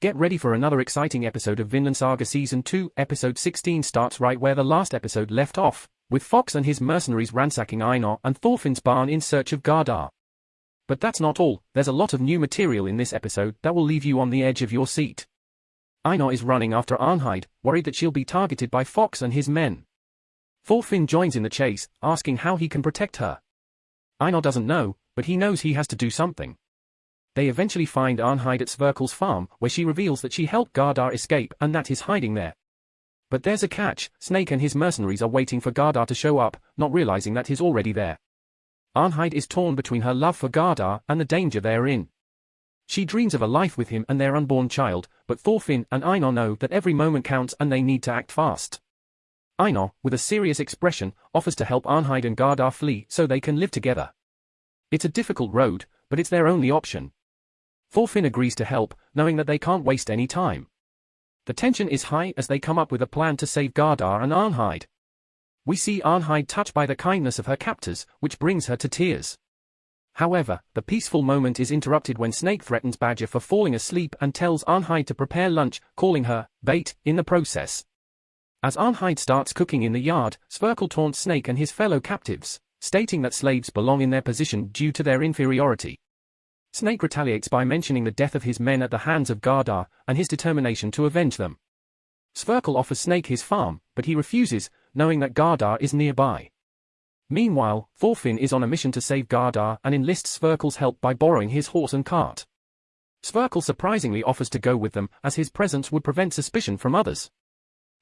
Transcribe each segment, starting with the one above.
Get ready for another exciting episode of Vinland Saga Season 2. Episode 16 starts right where the last episode left off, with Fox and his mercenaries ransacking Einar and Thorfinn's barn in search of Gardar. But that's not all, there's a lot of new material in this episode that will leave you on the edge of your seat. Einar is running after Arnheid, worried that she'll be targeted by Fox and his men. Thorfinn joins in the chase, asking how he can protect her. Einar doesn't know, but he knows he has to do something. They eventually find Arnheid at Sverkel's farm, where she reveals that she helped Gardar escape and that he's hiding there. But there's a catch, Snake and his mercenaries are waiting for Gardar to show up, not realizing that he's already there. Arnheid is torn between her love for Gardar and the danger they're in. She dreams of a life with him and their unborn child, but Thorfinn and Einar know that every moment counts and they need to act fast. Einar, with a serious expression, offers to help Arnheid and Gardar flee so they can live together. It's a difficult road, but it's their only option. Thorfinn agrees to help, knowing that they can't waste any time. The tension is high as they come up with a plan to save Gardar and Arnheid. We see Arnheid touched by the kindness of her captors, which brings her to tears. However, the peaceful moment is interrupted when Snake threatens Badger for falling asleep and tells Arnheid to prepare lunch, calling her bait in the process. As Arnheid starts cooking in the yard, Sverkel taunts Snake and his fellow captives, stating that slaves belong in their position due to their inferiority. Snake retaliates by mentioning the death of his men at the hands of Gardar, and his determination to avenge them. Sverkel offers Snake his farm, but he refuses, knowing that Gardar is nearby. Meanwhile, Thorfinn is on a mission to save Gardar and enlists Sverkel's help by borrowing his horse and cart. Sverkel surprisingly offers to go with them, as his presence would prevent suspicion from others.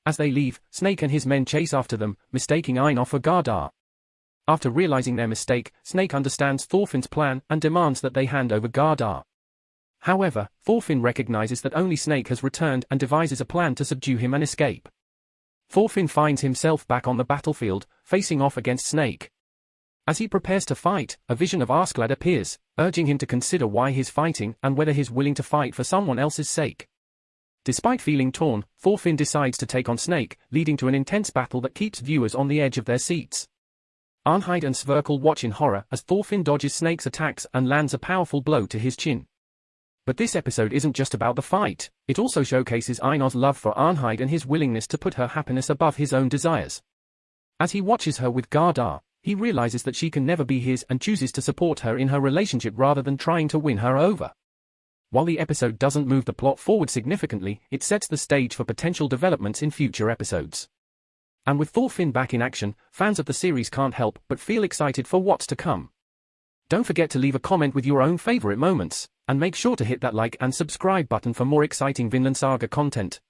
As they leave, Snake and his men chase after them, mistaking Einar for Gardar. After realizing their mistake, Snake understands Thorfinn's plan and demands that they hand over Gardar. However, Thorfinn recognizes that only Snake has returned and devises a plan to subdue him and escape. Thorfinn finds himself back on the battlefield, facing off against Snake. As he prepares to fight, a vision of Askeladd appears, urging him to consider why he's fighting and whether he's willing to fight for someone else's sake. Despite feeling torn, Thorfinn decides to take on Snake, leading to an intense battle that keeps viewers on the edge of their seats. Arnheid and Sverkel watch in horror as Thorfinn dodges Snake's attacks and lands a powerful blow to his chin. But this episode isn't just about the fight, it also showcases Einar's love for Arnheid and his willingness to put her happiness above his own desires. As he watches her with Gardar, he realizes that she can never be his and chooses to support her in her relationship rather than trying to win her over. While the episode doesn't move the plot forward significantly, it sets the stage for potential developments in future episodes. And with Thorfinn back in action, fans of the series can't help but feel excited for what's to come. Don't forget to leave a comment with your own favorite moments, and make sure to hit that like and subscribe button for more exciting Vinland Saga content.